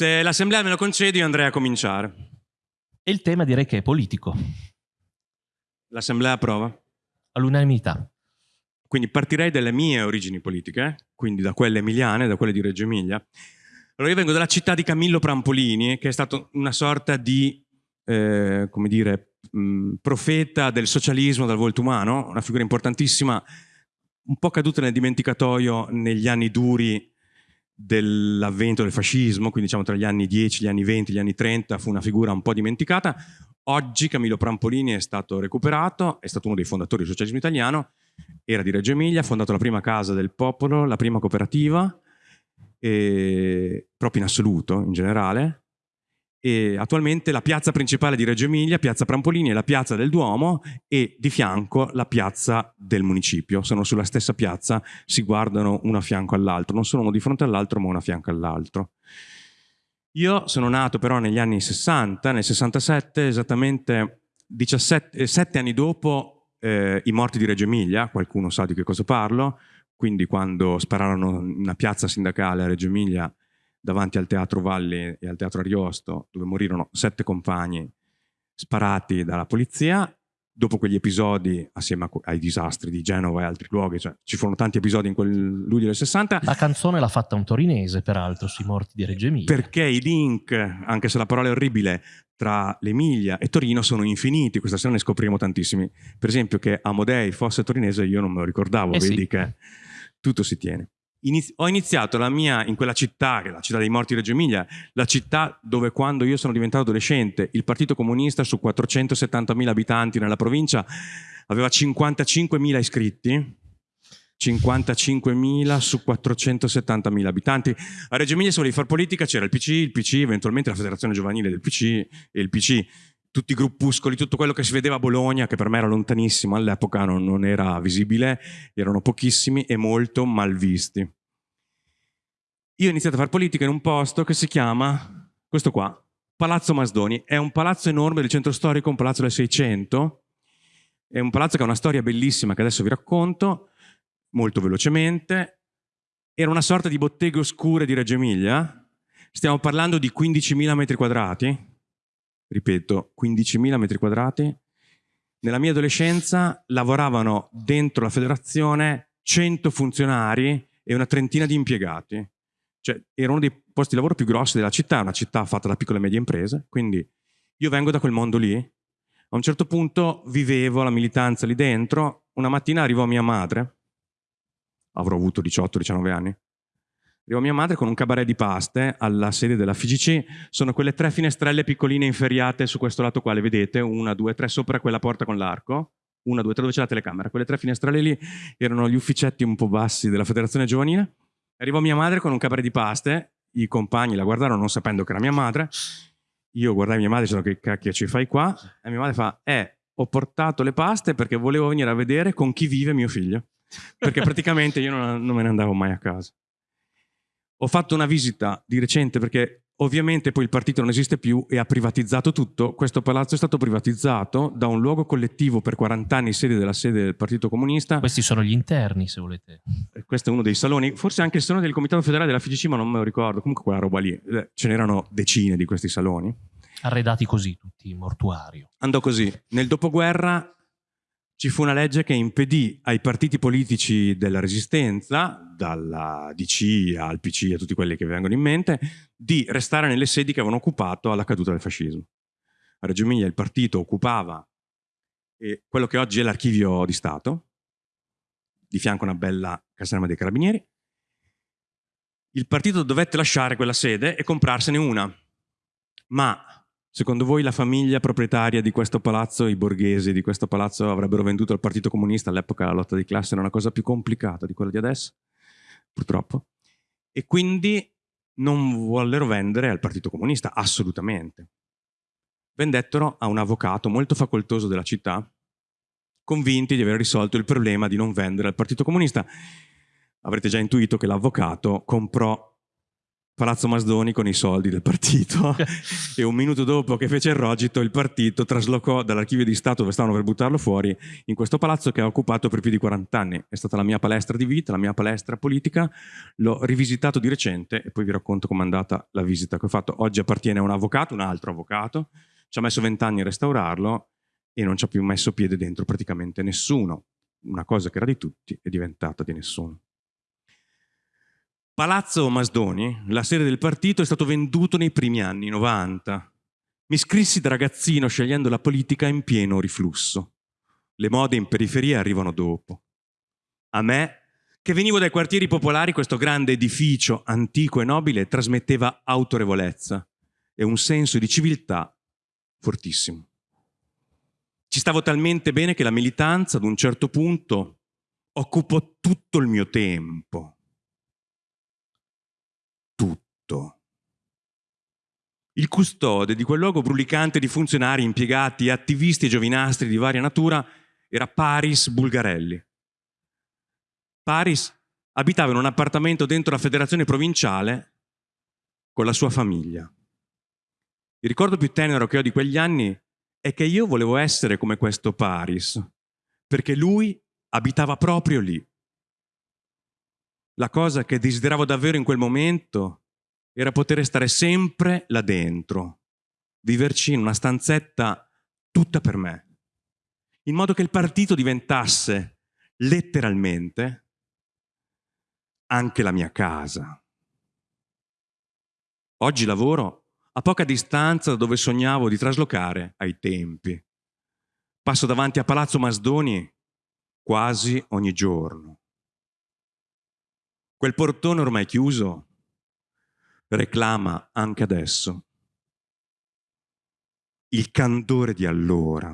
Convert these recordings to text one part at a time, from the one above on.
Se l'assemblea me lo concede io andrei a cominciare. E il tema direi che è politico, L'assemblea approva? all'unanimità. Quindi partirei dalle mie origini politiche, quindi da quelle emiliane, da quelle di Reggio Emilia. Allora io vengo dalla città di Camillo Prampolini, che è stato una sorta di, eh, come dire, mh, profeta del socialismo dal volto umano, una figura importantissima, un po' caduta nel dimenticatoio negli anni duri dell'avvento del fascismo, quindi diciamo tra gli anni 10, gli anni 20, gli anni 30, fu una figura un po' dimenticata. Oggi Camillo Prampolini è stato recuperato, è stato uno dei fondatori del socialismo italiano, era di Reggio Emilia, ha fondato la prima casa del popolo, la prima cooperativa, e- proprio in assoluto, in generale. E attualmente la piazza principale di Reggio Emilia, piazza Prampolini, è la piazza del Duomo e di fianco la piazza del municipio. Sono sulla stessa piazza, si guardano uno a fianco all'altro, non sono uno di fronte all'altro, ma uno a fianco all'altro. Io sono nato però negli anni 60, nel 67, esattamente 17, 7 anni dopo eh, i morti di Reggio Emilia, qualcuno sa di che cosa parlo, quindi quando spararono una piazza sindacale a Reggio Emilia davanti al Teatro Valli e al Teatro Ariosto, dove morirono sette compagni sparati dalla polizia. Dopo quegli episodi, assieme ai disastri di Genova e altri luoghi, cioè ci furono tanti episodi in quel luglio del 60, La canzone l'ha fatta un torinese, peraltro, sui morti di Reggio Emilia. perché i link, anche se la parola è orribile, tra l'Emilia e Torino sono infiniti. Questa sera ne scopriremo tantissimi. Per esempio, che Amodei fosse torinese, io non me lo ricordavo, Eh sì. vedi che tutto si tiene. Ho iniziato la mia in quella città, che è la città dei morti di Reggio Emilia, la città dove quando io sono diventato adolescente, il Partito Comunista su 470.000 abitanti nella provincia aveva 55.000 iscritti. 55.000 su 470.000 abitanti. A Reggio Emilia se volevi fare politica c'era il PC, il PC, eventualmente la federazione giovanile del PC e il PC, tutti i gruppuscoli, tutto quello che si vedeva a Bologna, che per me era lontanissimo all'epoca, non, non era visibile, erano pochissimi e molto mal visti. Io ho iniziato a fare politica in un posto che si chiama, questo qua, Palazzo Masdoni. È un palazzo enorme del centro storico, un palazzo del 600, è un palazzo che ha una storia bellissima che adesso vi racconto, molto velocemente. Era una sorta di botteghe oscure di Reggio Emilia. Stiamo parlando di 15.000 metri quadrati. Ripeto, 15.000 metri quadrati. Nella mia adolescenza lavoravano dentro la federazione 100 funzionari e una trentina di impiegati. Cioè, era uno dei posti di lavoro più grossi della città, una città fatta da piccole e medie imprese. Quindi io vengo da quel mondo lì. A un certo punto vivevo la militanza lì dentro. Una mattina arrivò mia madre, avrò avuto 18-19 anni. Arrivò mia madre con un cabaret di paste alla sede della FGC. Sono quelle tre finestrelle piccoline inferriate su questo lato qua, le vedete? Una, due, tre sopra quella porta con l'arco. Una, due, tre dove c'è la telecamera. Quelle tre finestrelle lì erano gli ufficetti un po' bassi della federazione giovanile. Arrivò mia madre con un cabaret di paste. I compagni la guardarono non sapendo che era mia madre. Io guardai mia madre e dicevo che cacchio ci fai qua? E mia madre fa, eh, ho portato le paste perché volevo venire a vedere con chi vive mio figlio. Perché praticamente io non, non me ne andavo mai a casa. Ho fatto una visita di recente perché ovviamente poi il partito non esiste più e ha privatizzato tutto. Questo palazzo è stato privatizzato da un luogo collettivo per 40 anni, sede della sede del Partito Comunista. Questi sono gli interni, se volete. E Questo è uno dei saloni, forse anche il salone del Comitato Federale della FGC, ma non me lo ricordo. Comunque quella roba lì, Eh, ce n'erano decine di questi saloni. Arredati così, tutti, mortuario. Andò così. Nel dopoguerra ci fu una legge che impedì ai partiti politici della resistenza, dalla DC al PC a tutti quelli che vengono in mente, di restare nelle sedi che avevano occupato alla caduta del fascismo. A Reggio Emilia il partito occupava quello che oggi è l'archivio di Stato, di fianco a una bella caserma dei carabinieri. Il partito dovette lasciare quella sede e comprarsene una. Ma Secondo voi la famiglia proprietaria di questo palazzo, i borghesi di questo palazzo avrebbero venduto al Partito Comunista? All'epoca la lotta di classe era una cosa più complicata di quella di adesso, purtroppo. E quindi non vollero vendere al Partito Comunista, assolutamente. Vendettero a un avvocato molto facoltoso della città, convinti di aver risolto il problema di non vendere al Partito Comunista. Avrete già intuito che l'avvocato comprò Palazzo Masdoni con i soldi del partito e un minuto dopo che fece il rogito il partito traslocò dall'archivio di Stato dove stavano per buttarlo fuori in questo palazzo che ha occupato per più di 40 anni. È stata la mia palestra di vita, la mia palestra politica, l'ho rivisitato di recente e poi vi racconto com'è andata la visita che ho fatto. Oggi appartiene a un avvocato, un altro avvocato, ci ha messo 20 anni a restaurarlo e non ci ha più messo piede dentro praticamente nessuno. Una cosa che era di tutti è diventata di nessuno. Palazzo Masdoni, la sede del partito, è stato venduto nei primi anni 90. Mi iscrissi da ragazzino scegliendo la politica in pieno riflusso. Le mode in periferia arrivano dopo. A me, che venivo dai quartieri popolari, questo grande edificio antico e nobile trasmetteva autorevolezza e un senso di civiltà fortissimo. Ci stavo talmente bene che la militanza ad un certo punto occupò tutto il mio tempo tutto. Il custode di quel luogo brulicante di funzionari, impiegati, attivisti e giovinastri di varia natura era Paris Bulgarelli. Paris abitava in un appartamento dentro la federazione provinciale con la sua famiglia. Il ricordo più tenero che ho di quegli anni è che io volevo essere come questo Paris, perché lui abitava proprio lì la cosa che desideravo davvero in quel momento era poter stare sempre là dentro, viverci in una stanzetta tutta per me, in modo che il partito diventasse letteralmente anche la mia casa. Oggi lavoro a poca distanza da dove sognavo di traslocare ai tempi. Passo davanti a Palazzo Masdoni quasi ogni giorno. Quel portone ormai chiuso reclama anche adesso. Il candore di allora.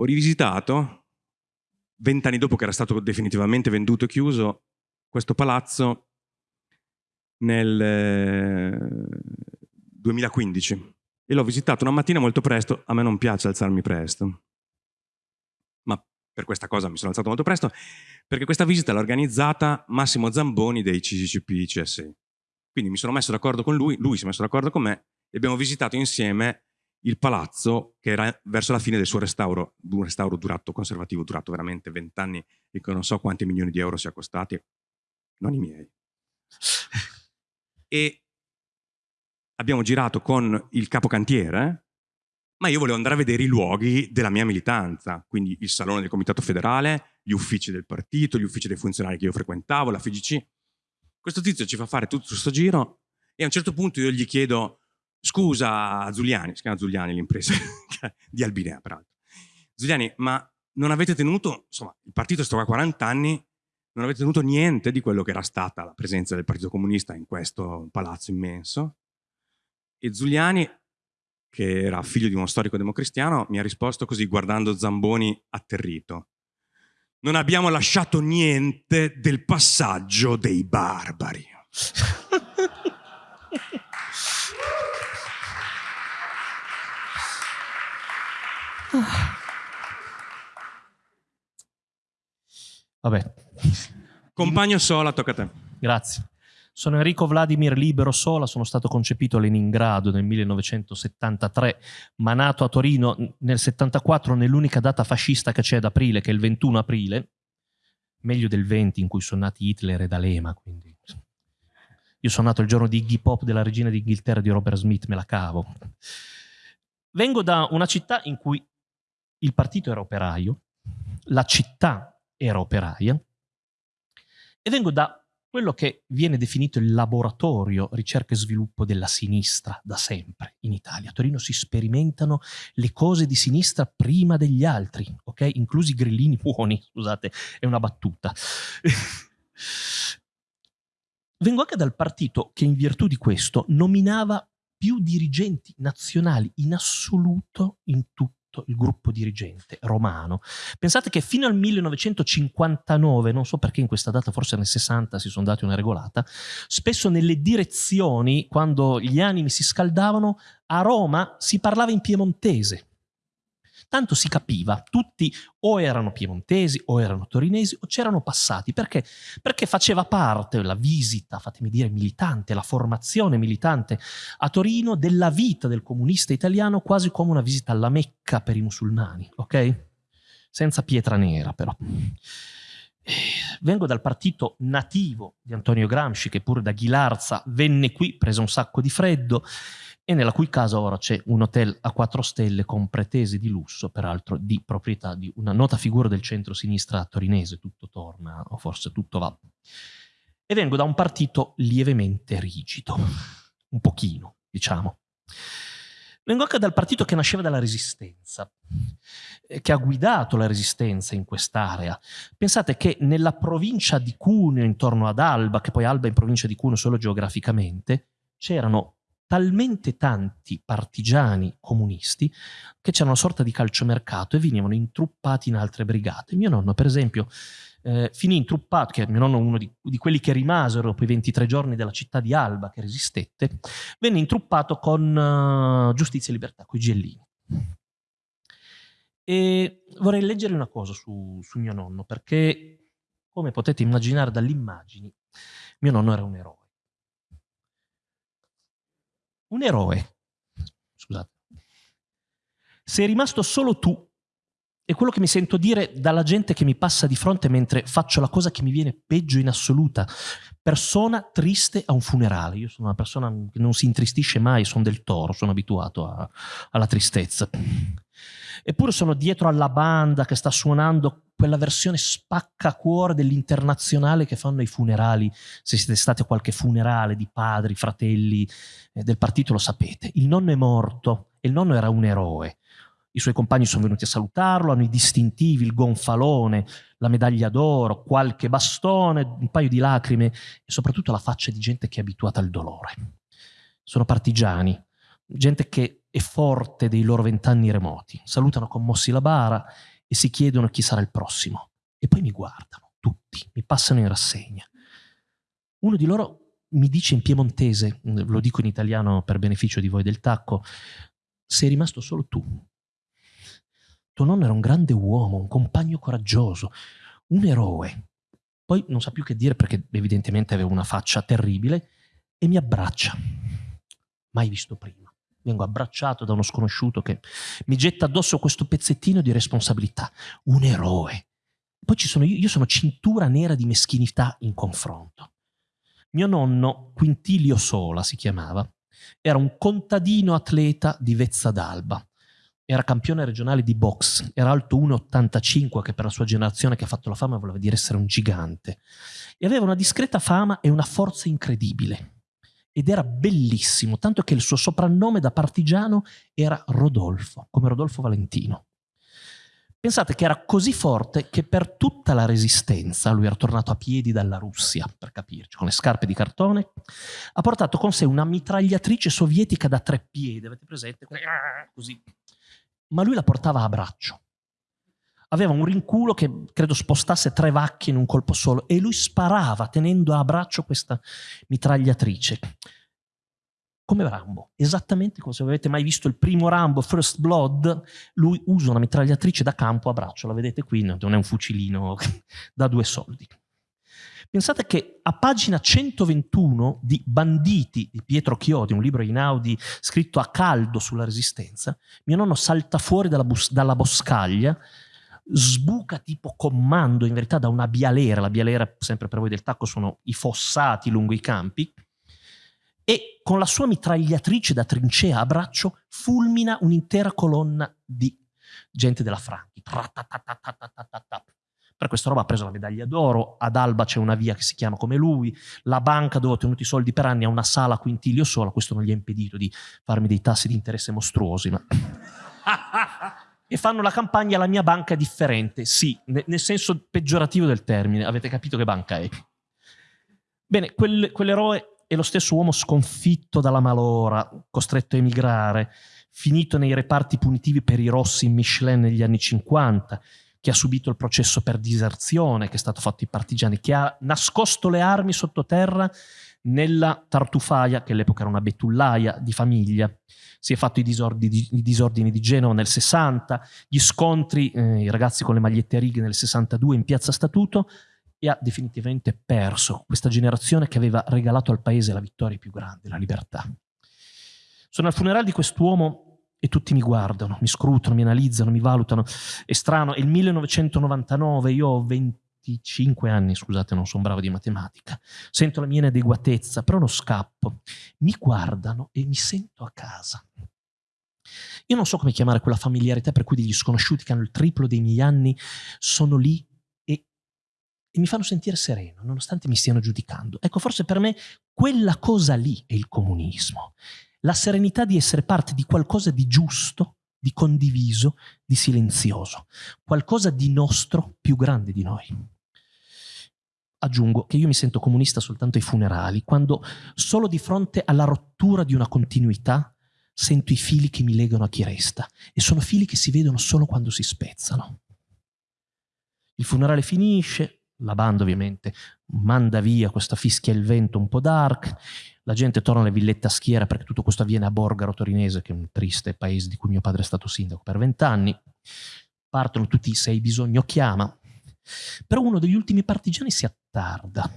Ho rivisitato, vent'anni dopo che era stato definitivamente venduto e chiuso, questo palazzo nel 2015 eh, e l'ho visitato una mattina molto presto, a me non piace alzarmi presto, per questa cosa mi sono alzato molto presto, perché questa visita l'ha organizzata Massimo Zamboni dei CCCP CSI. Quindi mi sono messo d'accordo con lui, lui si è messo d'accordo con me e abbiamo visitato insieme il palazzo che era verso la fine del suo restauro, un restauro durato, conservativo, durato veramente vent'anni e che non so quanti milioni di euro sia costati, non i miei. e abbiamo girato con il capocantiere, ma io volevo andare a vedere i luoghi della mia militanza, quindi il salone del comitato federale, gli uffici del partito, gli uffici dei funzionari che io frequentavo, la FGC. Questo tizio ci fa fare tutto questo giro e a un certo punto io gli chiedo scusa Zuliani, si chiama Zuliani l'impresa di Albinea peraltro, Zuliani ma non avete tenuto, insomma il partito è stato qua 40 anni, non avete tenuto niente di quello che era stata la presenza del Partito Comunista in questo palazzo immenso e Zuliani che era figlio di uno storico democristiano, mi ha risposto così guardando Zamboni atterrito. Non abbiamo lasciato niente del passaggio dei barbari. Vabbè. Compagno Sola, tocca a te. Grazie. Sono Enrico Vladimir Libero Sola, sono stato concepito a Leningrado nel 1973, ma nato a Torino nel 74 nell'unica data fascista che c'è ad aprile, che è il 21 aprile, meglio del 20 in cui sono nati Hitler e D'Alema, quindi... Io sono nato il giorno di Iggy Pop della regina d'Inghilterra di Robert Smith, me la cavo. Vengo da una città in cui il partito era operaio, la città era operaia, e vengo da quello che viene definito il laboratorio ricerca e sviluppo della sinistra da sempre in Italia. A Torino si sperimentano le cose di sinistra prima degli altri, ok? Inclusi i grillini buoni, scusate, è una battuta. Vengo anche dal partito che in virtù di questo nominava più dirigenti nazionali in assoluto in tutto tutto il gruppo dirigente romano. Pensate che fino al 1959, non so perché in questa data, forse nel 60 si sono dati una regolata, spesso nelle direzioni, quando gli animi si scaldavano, a Roma si parlava in piemontese. Tanto si capiva, tutti o erano piemontesi o erano torinesi o c'erano passati. Perché? Perché faceva parte la visita, fatemi dire, militante, la formazione militante a Torino della vita del comunista italiano quasi come una visita alla Mecca per i musulmani, ok? Senza pietra nera però. Vengo dal partito nativo di Antonio Gramsci, che pure da Ghilarza venne qui, prese un sacco di freddo, e nella cui casa ora c'è un hotel a quattro stelle con pretese di lusso, peraltro di proprietà di una nota figura del centro-sinistra torinese, tutto torna, o forse tutto va. E vengo da un partito lievemente rigido, un pochino, diciamo. Vengo anche dal partito che nasceva dalla resistenza, eh, che ha guidato la resistenza in quest'area. Pensate che nella provincia di Cuneo, intorno ad Alba, che poi Alba è in provincia di Cuneo solo geograficamente, c'erano talmente tanti partigiani comunisti che c'era una sorta di calciomercato e venivano intruppati in altre brigate. Mio nonno, per esempio, eh, finì intruppato, che mio nonno uno di, di, quelli che rimasero dopo i 23 giorni della città di Alba, che resistette, venne intruppato con uh, Giustizia e Libertà, con i Gellini. E vorrei leggere una cosa su, su mio nonno, perché, come potete immaginare dalle immagini, mio nonno era un eroe. Un eroe. Scusate. Sei rimasto solo tu è quello che mi sento dire dalla gente che mi passa di fronte mentre faccio la cosa che mi viene peggio in assoluta. Persona triste a un funerale. Io sono una persona che non si intristisce mai, sono del toro, sono abituato a, alla tristezza. Eppure sono dietro alla banda che sta suonando quella versione spaccacuore dell'internazionale che fanno ai funerali. Se siete stati a qualche funerale di padri, fratelli eh, del partito lo sapete. Il nonno è morto e il nonno era un eroe i suoi compagni sono venuti a salutarlo, hanno i distintivi, il gonfalone, la medaglia d'oro, qualche bastone, un paio di lacrime e soprattutto la faccia di gente che è abituata al dolore. Sono partigiani, gente che è forte dei loro vent'anni remoti. Salutano commossi la bara e si chiedono chi sarà il prossimo. E poi mi guardano, tutti, mi passano in rassegna. Uno di loro mi dice in piemontese, lo dico in italiano per beneficio di voi del tacco, sei rimasto solo tu, tuo nonno era un grande uomo, un compagno coraggioso, un eroe. Poi non sa più che dire perché evidentemente aveva una faccia terribile e mi abbraccia. Mai visto prima. Vengo abbracciato da uno sconosciuto che mi getta addosso questo pezzettino di responsabilità. Un eroe. Poi ci sono io, io sono cintura nera di meschinità in confronto. Mio nonno, Quintilio Sola si chiamava, era un contadino atleta di Vezza d'Alba era campione regionale di box, era alto 1,85 che per la sua generazione che ha fatto la fama voleva dire essere un gigante e aveva una discreta fama e una forza incredibile ed era bellissimo, tanto che il suo soprannome da partigiano era Rodolfo, come Rodolfo Valentino. Pensate che era così forte che per tutta la resistenza, lui era tornato a piedi dalla Russia, per capirci, con le scarpe di cartone, ha portato con sé una mitragliatrice sovietica da tre piedi, avete presente? Così, ma lui la portava a braccio. Aveva un rinculo che credo spostasse tre vacche in un colpo solo e lui sparava tenendo a braccio questa mitragliatrice. Come Rambo, esattamente come se avete mai visto il primo Rambo, First Blood, lui usa una mitragliatrice da campo a braccio, la vedete qui, non è un fucilino da due soldi. Pensate che a pagina 121 di Banditi di Pietro Chiodi, un libro Inaudi scritto a caldo sulla resistenza, mio nonno salta fuori dalla, dalla boscaglia, sbuca tipo comando in verità da una bialera, la bialera sempre per voi del tacco sono i fossati lungo i campi, e con la sua mitragliatrice da trincea a braccio fulmina un'intera colonna di gente della Franchi. Per questa roba ha preso la medaglia d'oro, ad Alba c'è una via che si chiama come lui, la banca dove ho tenuto i soldi per anni ha una sala a quintilio sola, questo non gli ha impedito di farmi dei tassi di interesse mostruosi, ma... e fanno la campagna la mia banca è differente, sì, nel senso peggiorativo del termine, avete capito che banca è. Bene, quel, quell'eroe è lo stesso uomo sconfitto dalla malora, costretto a emigrare, finito nei reparti punitivi per i rossi in Michelin negli anni 50, che ha subito il processo per diserzione che è stato fatto ai partigiani, che ha nascosto le armi sottoterra nella Tartufaia, che all'epoca era una betullaia di famiglia, si è fatto i disordini, i disordini di Genova nel 60, gli scontri, eh, i ragazzi con le magliette righe nel 62 in piazza Statuto e ha definitivamente perso questa generazione che aveva regalato al paese la vittoria più grande, la libertà. Sono al funerale di quest'uomo e tutti mi guardano, mi scrutano, mi analizzano, mi valutano. È strano, è il 1999, io ho 25 anni, scusate, non sono bravo di matematica. Sento la mia inadeguatezza, però non scappo. Mi guardano e mi sento a casa. Io non so come chiamare quella familiarità per cui degli sconosciuti che hanno il triplo dei miei anni sono lì e, e mi fanno sentire sereno, nonostante mi stiano giudicando. Ecco, forse per me quella cosa lì è il comunismo la serenità di essere parte di qualcosa di giusto, di condiviso, di silenzioso, qualcosa di nostro più grande di noi. Aggiungo che io mi sento comunista soltanto ai funerali, quando solo di fronte alla rottura di una continuità sento i fili che mi legano a chi resta e sono fili che si vedono solo quando si spezzano. Il funerale finisce, la banda ovviamente manda via questa fischia il vento un po' dark, la gente torna alle villette a schiera perché tutto questo avviene a Borgaro Torinese, che è un triste paese di cui mio padre è stato sindaco per vent'anni. Partono tutti, se hai bisogno chiama. Però uno degli ultimi partigiani si attarda.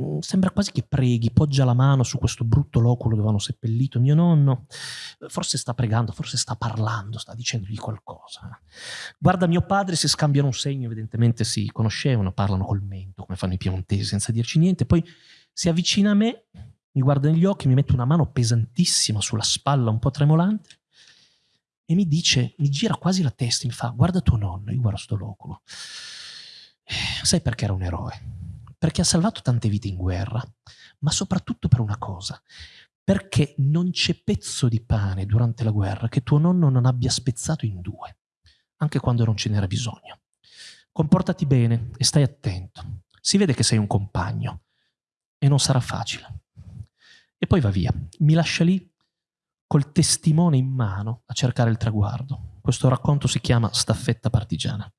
Mm, sembra quasi che preghi, poggia la mano su questo brutto loculo dove hanno seppellito mio nonno. Forse sta pregando, forse sta parlando, sta dicendogli qualcosa. Guarda mio padre, si scambiano un segno, evidentemente si conoscevano, parlano col mento, come fanno i piemontesi, senza dirci niente. Poi si avvicina a me, mi guarda negli occhi, mi mette una mano pesantissima sulla spalla, un po' tremolante, e mi dice, mi gira quasi la testa, mi fa, guarda tuo nonno, io guardo sto loculo. Eh, sai perché era un eroe? Perché ha salvato tante vite in guerra, ma soprattutto per una cosa, perché non c'è pezzo di pane durante la guerra che tuo nonno non abbia spezzato in due, anche quando non ce n'era bisogno. Comportati bene e stai attento. Si vede che sei un compagno, e non sarà facile. E poi va via. Mi lascia lì col testimone in mano a cercare il traguardo. Questo racconto si chiama Staffetta partigiana.